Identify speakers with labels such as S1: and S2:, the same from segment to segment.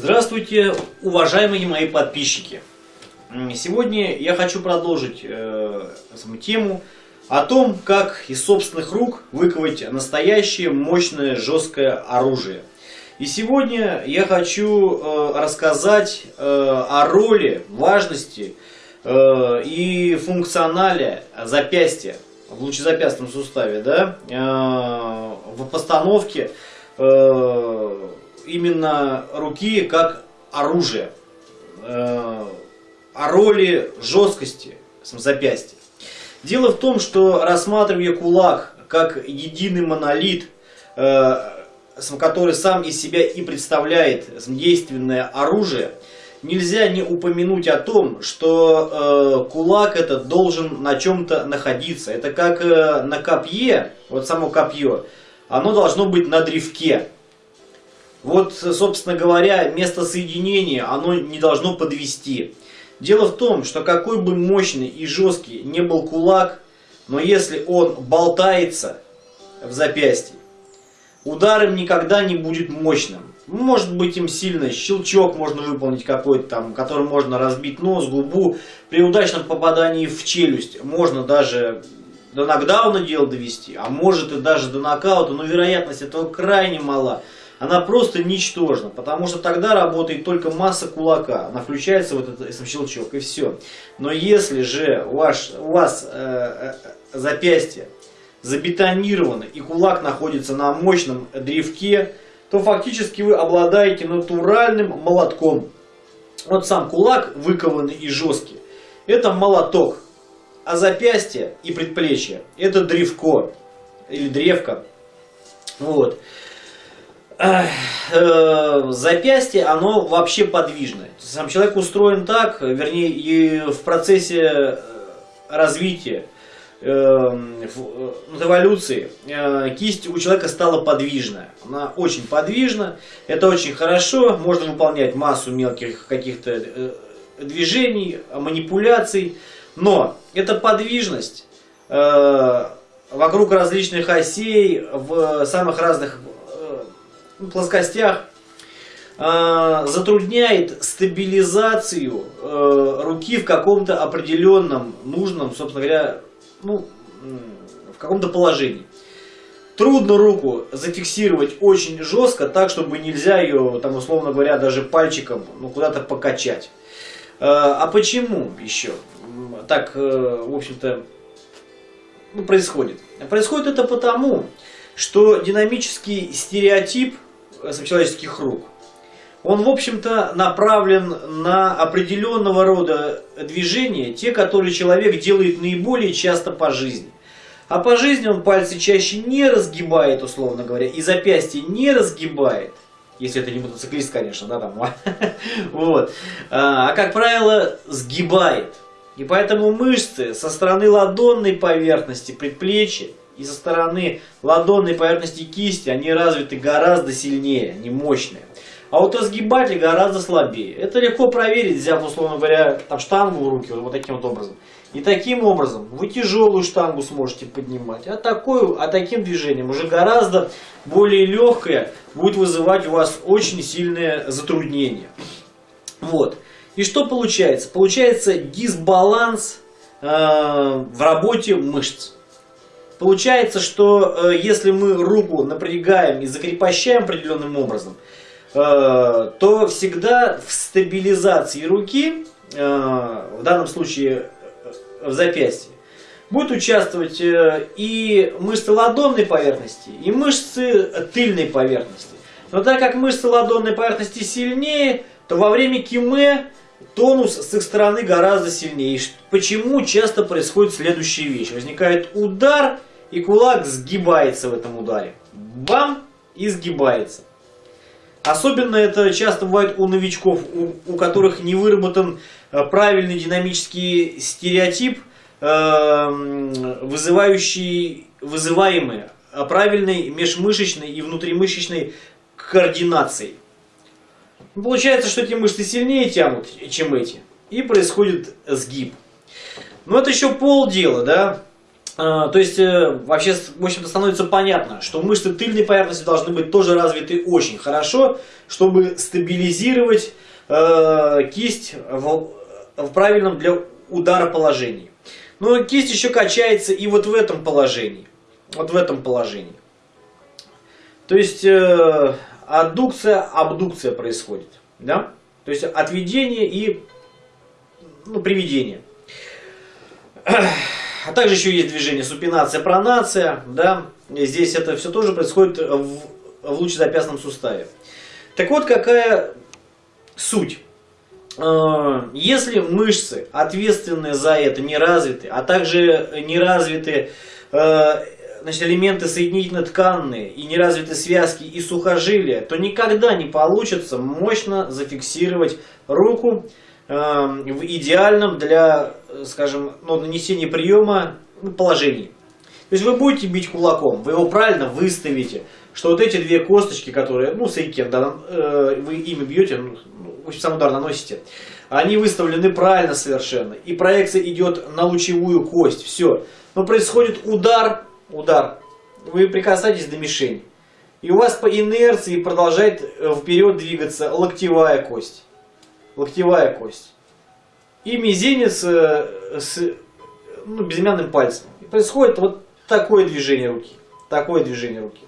S1: Здравствуйте, уважаемые мои подписчики! Сегодня я хочу продолжить э, тему о том, как из собственных рук выковать настоящее мощное жесткое оружие. И сегодня я хочу э, рассказать э, о роли, важности э, и функционале запястья в лучезапястном суставе, да, э, в постановке э, именно руки как оружие, э, о роли жесткости запястья. Дело в том, что рассматривая кулак как единый монолит, э, который сам из себя и представляет действенное оружие, нельзя не упомянуть о том, что э, кулак этот должен на чем-то находиться. Это как на копье, вот само копье, оно должно быть на древке. Вот, собственно говоря, место соединения, оно не должно подвести. Дело в том, что какой бы мощный и жесткий не был кулак, но если он болтается в запястье, удар им никогда не будет мощным. Может быть им сильно щелчок можно выполнить какой-то там, которым можно разбить нос, губу. При удачном попадании в челюсть можно даже до нокдауна дело довести, а может и даже до нокаута, но вероятность этого крайне мала она просто ничтожна, потому что тогда работает только масса кулака, она включается в этот, этот щелчок и все. Но если же ваш, у вас э, э, запястье забетонировано и кулак находится на мощном древке, то фактически вы обладаете натуральным молотком. Вот сам кулак выкованный и жесткий, это молоток, а запястье и предплечье это древко или древко. Вот. Э, запястье, оно вообще подвижное. Сам человек устроен так, вернее, и в процессе э, развития, э, эволюции, кисть у человека стала подвижная. Она очень подвижна, это очень хорошо, можно выполнять массу мелких каких-то движений, манипуляций, но эта подвижность вокруг различных осей, в самых разных плоскостях э, затрудняет стабилизацию э, руки в каком-то определенном, нужном, собственно говоря, ну, в каком-то положении. Трудно руку зафиксировать очень жестко, так, чтобы нельзя ее, там, условно говоря, даже пальчиком ну, куда-то покачать. Э, а почему еще так, в общем-то, ну, происходит? Происходит это потому, что динамический стереотип – человеческих рук, он, в общем-то, направлен на определенного рода движения, те, которые человек делает наиболее часто по жизни. А по жизни он пальцы чаще не разгибает, условно говоря, и запястье не разгибает. Если это не мотоциклист, конечно, да, там. вот. А, а, как правило, сгибает. И поэтому мышцы со стороны ладонной поверхности предплечья и со стороны ладонной поверхности кисти они развиты гораздо сильнее, они мощные. А вот разгибатель гораздо слабее. Это легко проверить, взяв, условно говоря, там штангу в руки, вот таким вот образом. И таким образом вы тяжелую штангу сможете поднимать. А, такую, а таким движением уже гораздо более легкое будет вызывать у вас очень сильное затруднение. Вот. И что получается? Получается дисбаланс э, в работе мышц. Получается, что э, если мы руку напрягаем и закрепощаем определенным образом, э, то всегда в стабилизации руки, э, в данном случае в запястье, будет участвовать и мышцы ладонной поверхности, и мышцы тыльной поверхности. Но так как мышцы ладонной поверхности сильнее, то во время киме тонус с их стороны гораздо сильнее. Почему часто происходит следующая вещь? Возникает удар, и кулак сгибается в этом ударе. Бам! И сгибается. Особенно это часто бывает у новичков, у, у которых не выработан э, правильный динамический стереотип, э, вызывающий, вызываемый э, правильной межмышечной и внутримышечной координацией. Получается, что эти мышцы сильнее тянут, чем эти. И происходит сгиб. Но это еще полдела, да. То есть, э, вообще, в общем-то, становится понятно, что мышцы тыльной поверхности должны быть тоже развиты очень хорошо, чтобы стабилизировать э, кисть в, в правильном для удара положении. Но кисть еще качается и вот в этом положении. Вот в этом положении. То есть, э, аддукция, абдукция происходит. Да? То есть, отведение и ну, приведение. А также еще есть движение супинация, пронация. Да? Здесь это все тоже происходит в, в лучезапястном суставе. Так вот, какая суть. Э, если мышцы, ответственные за это, не развиты, а также не развиты э, значит, элементы соединительно-тканные и не развиты связки и сухожилия, то никогда не получится мощно зафиксировать руку в идеальном для, скажем, ну, нанесения приема ну, положении. То есть вы будете бить кулаком, вы его правильно выставите, что вот эти две косточки, которые, ну, сейкен, да, э, вы ими бьете, ну, в общем, сам удар наносите, они выставлены правильно совершенно, и проекция идет на лучевую кость, все. Но происходит удар, удар, вы прикасаетесь до мишени, и у вас по инерции продолжает э, вперед двигаться локтевая кость локтевая кость. И мизинец э, с ну, безымянным пальцем. И происходит вот такое движение руки. Такое движение руки.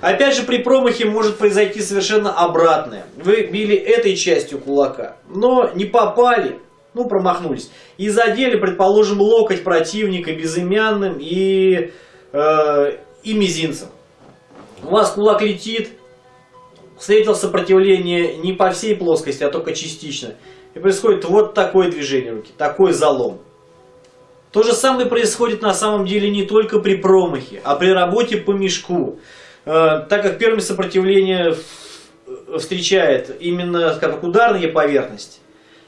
S1: Опять же, при промахе может произойти совершенно обратное. Вы били этой частью кулака, но не попали, ну, промахнулись. И задели, предположим, локоть противника безымянным и, э, и мизинцем. У вас кулак летит, встретил сопротивление не по всей плоскости, а только частично. И происходит вот такое движение руки, такой залом. То же самое происходит на самом деле не только при промахе, а при работе по мешку. Э, так как первое сопротивление встречает именно как ударная поверхность,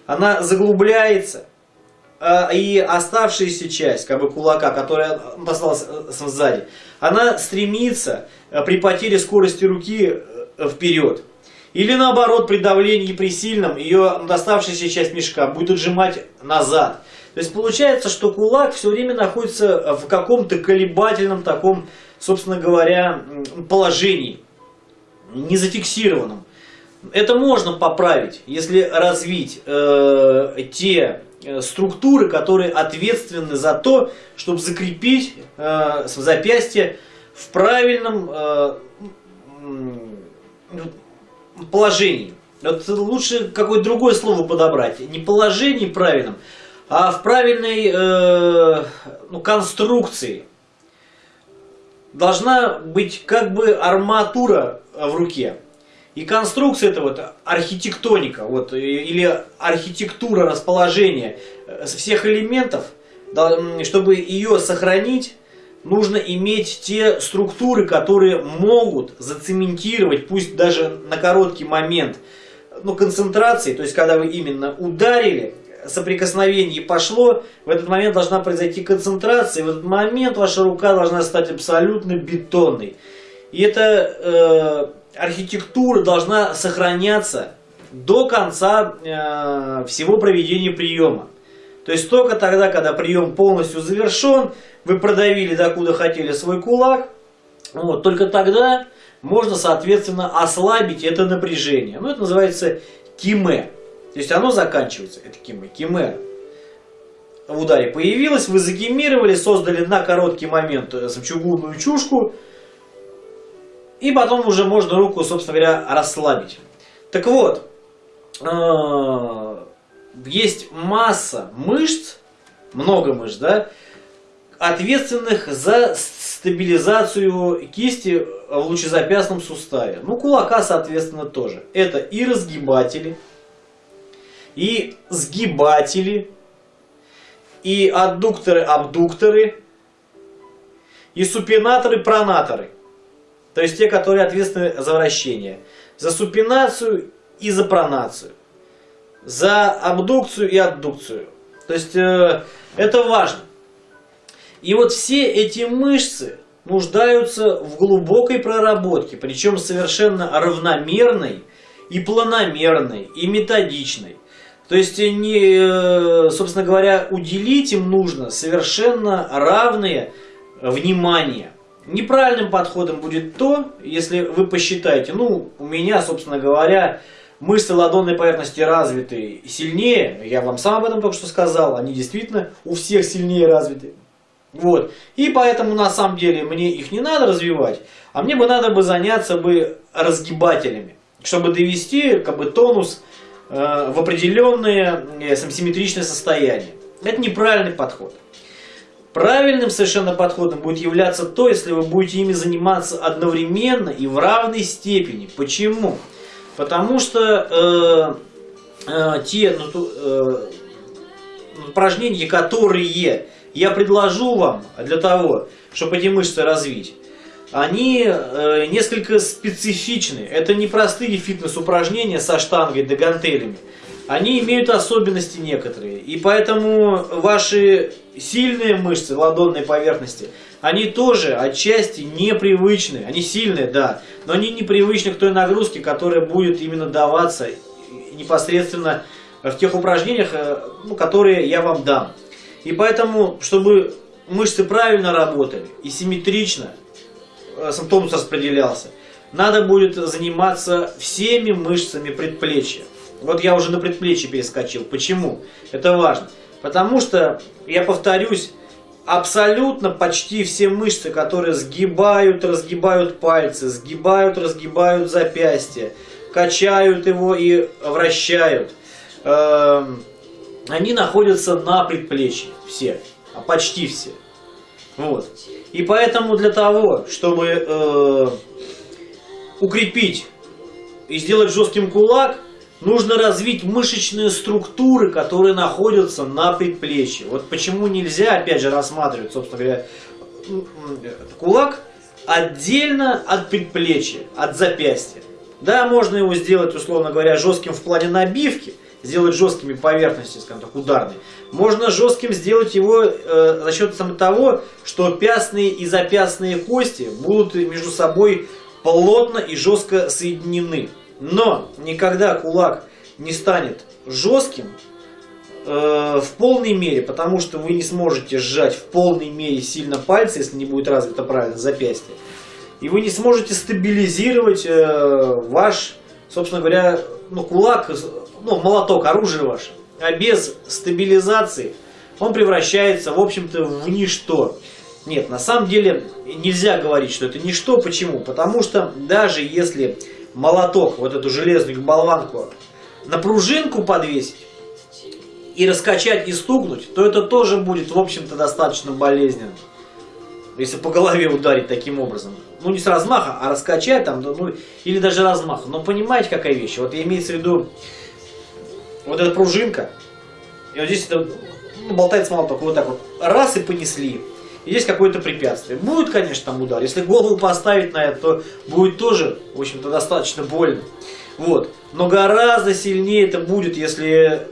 S1: она заглубляется, э, и оставшаяся часть как бы кулака, которая осталась э, сзади, она стремится при потере скорости руки вперед. Или наоборот, при давлении при сильном ее доставшаяся часть мешка будет отжимать назад. То есть получается, что кулак все время находится в каком-то колебательном таком, собственно говоря, положении, не зафиксированном. Это можно поправить, если развить э, те э, структуры, которые ответственны за то, чтобы закрепить э, запястье в правильном э, положении. Вот лучше какое-то другое слово подобрать. Не положении правильном, а в правильной э, ну, конструкции. Должна быть как бы арматура в руке. И конструкция это вот архитектоника, вот, или архитектура расположения э, всех элементов, чтобы ее сохранить, нужно иметь те структуры, которые могут зацементировать, пусть даже на короткий момент, ну, концентрации, то есть когда вы именно ударили, соприкосновение пошло, в этот момент должна произойти концентрация, и в этот момент ваша рука должна стать абсолютно бетонной. И эта э, архитектура должна сохраняться до конца э, всего проведения приема. То есть только тогда, когда прием полностью завершен, вы продавили докуда хотели свой кулак, вот, только тогда можно, соответственно, ослабить это напряжение. Ну, это называется киме. То есть оно заканчивается, это киме. Киме в ударе появилось, вы загимировали, создали на короткий момент э, чугунную чушку, и потом уже можно руку, собственно говоря, расслабить. Так вот, э, есть масса мышц, много мышц, да, ответственных за стабилизацию кисти в лучезапястном суставе. Ну, кулака, соответственно, тоже. Это и разгибатели, и сгибатели, и аддукторы-абдукторы, и супинаторы-пронаторы. То есть те, которые ответственны за вращение. За супинацию и за пронацию за абдукцию и аддукцию. То есть э, это важно. И вот все эти мышцы нуждаются в глубокой проработке, причем совершенно равномерной и планомерной, и методичной. То есть, не, э, собственно говоря, уделить им нужно совершенно равные внимание. Неправильным подходом будет то, если вы посчитаете, ну, у меня, собственно говоря, мышцы ладонной поверхности развиты сильнее, я вам сам об этом только что сказал, они действительно у всех сильнее развиты. Вот. И поэтому на самом деле мне их не надо развивать, а мне бы надо бы заняться бы разгибателями, чтобы довести как бы тонус э, в определенное э, симметричное состояние. Это неправильный подход. Правильным совершенно подходом будет являться то, если вы будете ими заниматься одновременно и в равной степени. Почему? Потому что э, э, те ну, э, упражнения, которые я предложу вам для того, чтобы эти мышцы развить, они э, несколько специфичны. Это не простые фитнес-упражнения со штангой да гантелями они имеют особенности некоторые. И поэтому ваши сильные мышцы ладонной поверхности, они тоже отчасти непривычны. Они сильные, да, но они непривычны к той нагрузке, которая будет именно даваться непосредственно в тех упражнениях, э, ну, которые я вам дам. И поэтому, чтобы мышцы правильно работали и симметрично э, симптомус распределялся, надо будет заниматься всеми мышцами предплечья. Вот я уже на предплечье перескочил. Почему? Это важно. Потому что, я повторюсь, абсолютно почти все мышцы, которые сгибают, разгибают пальцы, сгибают, разгибают запястья, качают его и вращают, э, они находятся на предплечье. Все. А почти все. Вот. И поэтому для того, чтобы э, укрепить и сделать жестким кулак, Нужно развить мышечные структуры, которые находятся на предплечье. Вот почему нельзя, опять же, рассматривать, собственно говоря, кулак отдельно от предплечья, от запястья. Да, можно его сделать, условно говоря, жестким в плане набивки, сделать жесткими поверхности, скажем так, ударные. Можно жестким сделать его э, за счет того, что пястные и запястные кости будут между собой плотно и жестко соединены. Но никогда кулак не станет жестким э, в полной мере, потому что вы не сможете сжать в полной мере сильно пальцы, если не будет развито правильно запястье. И вы не сможете стабилизировать э, ваш, собственно говоря, ну, кулак, ну, молоток, оружие ваше. А без стабилизации он превращается, в общем-то, в ничто. Нет, на самом деле нельзя говорить, что это ничто. Почему? Потому что даже если молоток, вот эту железную болванку, на пружинку подвесить и раскачать и стукнуть, то это тоже будет, в общем-то, достаточно болезненно. Если по голове ударить таким образом. Ну, не с размаха, а раскачать там, ну, или даже размаха. Но понимаете, какая вещь? Вот имеется в виду вот эта пружинка, и вот здесь это, ну, болтается молоток, вот так вот, раз и понесли есть какое-то препятствие. Будет, конечно, там удар. Если голову поставить на это, то будет тоже, в общем-то, достаточно больно. Вот. Но гораздо сильнее это будет, если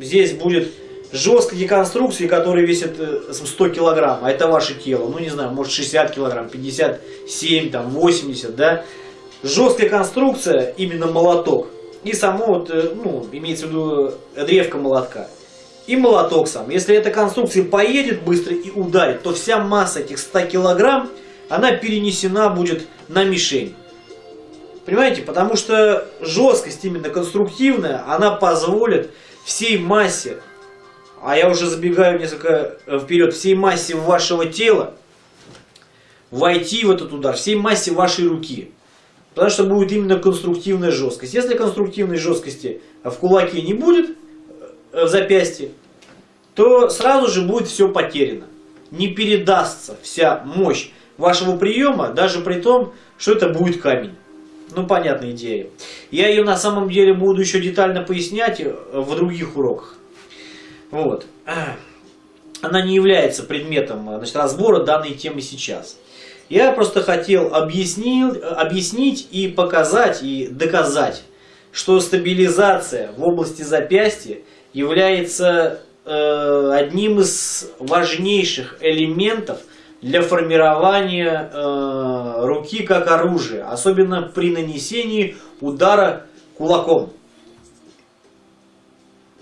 S1: здесь будет жесткие конструкции, которые весят 100 э, килограмм, а это ваше тело, ну не знаю, может 60 килограмм, 57, там 80, да. Жесткая конструкция, именно молоток. И само вот, э, ну, имеется в виду древко молотка и молоток сам. Если эта конструкция поедет быстро и ударит, то вся масса этих 100 килограмм, она перенесена будет на мишень. Понимаете? Потому что жесткость именно конструктивная, она позволит всей массе, а я уже забегаю несколько вперед, всей массе вашего тела войти в этот удар, всей массе вашей руки. Потому что будет именно конструктивная жесткость. Если конструктивной жесткости в кулаке не будет, в запястье, то сразу же будет все потеряно. Не передастся вся мощь вашего приема, даже при том, что это будет камень. Ну, понятная идея. Я ее на самом деле буду еще детально пояснять э, в других уроках. Вот. Она не является предметом э, значит, разбора данной темы сейчас. Я просто хотел объяснил, объяснить и показать, и доказать, что стабилизация в области запястья является э, одним из важнейших элементов для формирования э, руки как оружия, особенно при нанесении удара кулаком.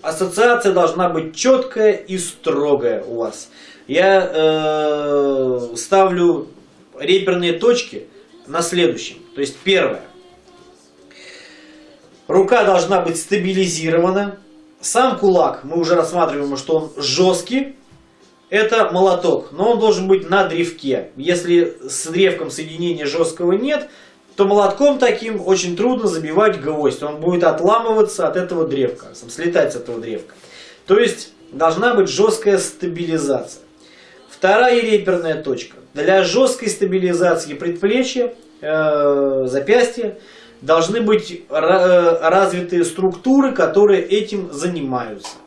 S1: Ассоциация должна быть четкая и строгая у вас. я э, ставлю реперные точки на следующем. То есть первое. Рука должна быть стабилизирована. Сам кулак, мы уже рассматриваем, что он жесткий. Это молоток, но он должен быть на древке. Если с древком соединения жесткого нет, то молотком таким очень трудно забивать гвоздь. Он будет отламываться от этого древка, слетать с этого древка. То есть должна быть жесткая стабилизация. Вторая реперная точка. Для жесткой стабилизации предплечья, э, запястья должны быть э, развиты структуры, которые этим занимаются.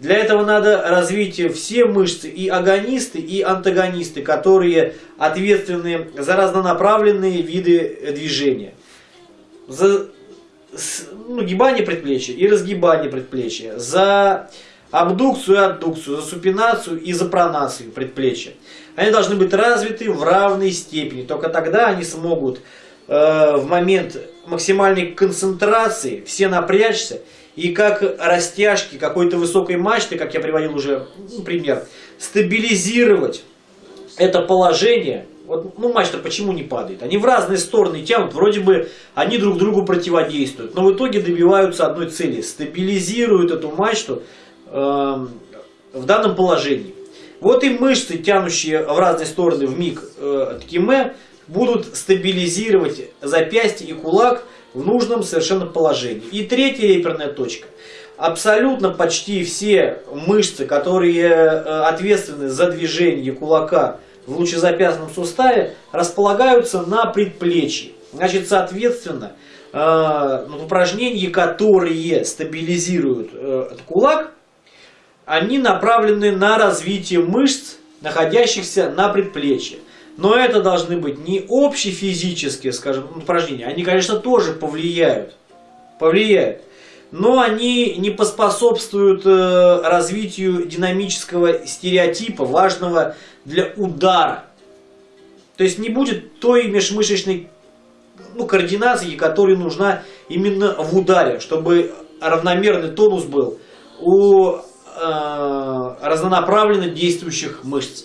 S1: Для этого надо развить все мышцы, и агонисты, и антагонисты, которые ответственны за разнонаправленные виды движения. За ну, гибание предплечья и разгибание предплечья, за абдукцию и аддукцию, за супинацию и за пронацию предплечья. Они должны быть развиты в равной степени. Только тогда они смогут э, в момент максимальной концентрации все напрячься и как растяжки какой-то высокой мачты, как я приводил уже ну, пример, стабилизировать это положение. Вот, ну, мачта почему не падает? Они в разные стороны тянут, вроде бы они друг другу противодействуют, но в итоге добиваются одной цели, стабилизируют эту мачту э, в данном положении. Вот и мышцы, тянущие в разные стороны в миг э, ткиме, будут стабилизировать запястье и кулак в нужном совершенно положении. И третья реперная точка. Абсолютно почти все мышцы, которые э, ответственны за движение кулака в лучезапястном суставе, располагаются на предплечье. Значит, соответственно, э, упражнения, которые стабилизируют э, кулак, они направлены на развитие мышц, находящихся на предплечье. Но это должны быть не общефизические, скажем, упражнения. Они, конечно, тоже повлияют. Повлияют. Но они не поспособствуют э, развитию динамического стереотипа, важного для удара. То есть не будет той межмышечной ну, координации, которая нужна именно в ударе, чтобы равномерный тонус был у э, разнонаправленно действующих мышц.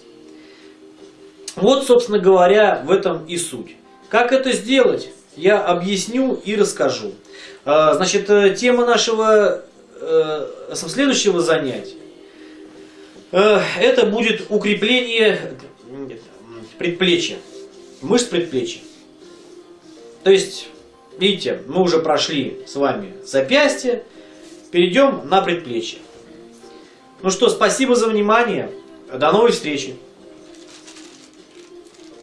S1: Вот, собственно говоря, в этом и суть. Как это сделать, я объясню и расскажу. А, значит, э, тема нашего э, следующего занятия э, это будет укрепление предплечья, мышц предплечья. То есть, видите, мы уже прошли с вами запястье, перейдем на предплечье. Ну что, спасибо за внимание, до новой встречи.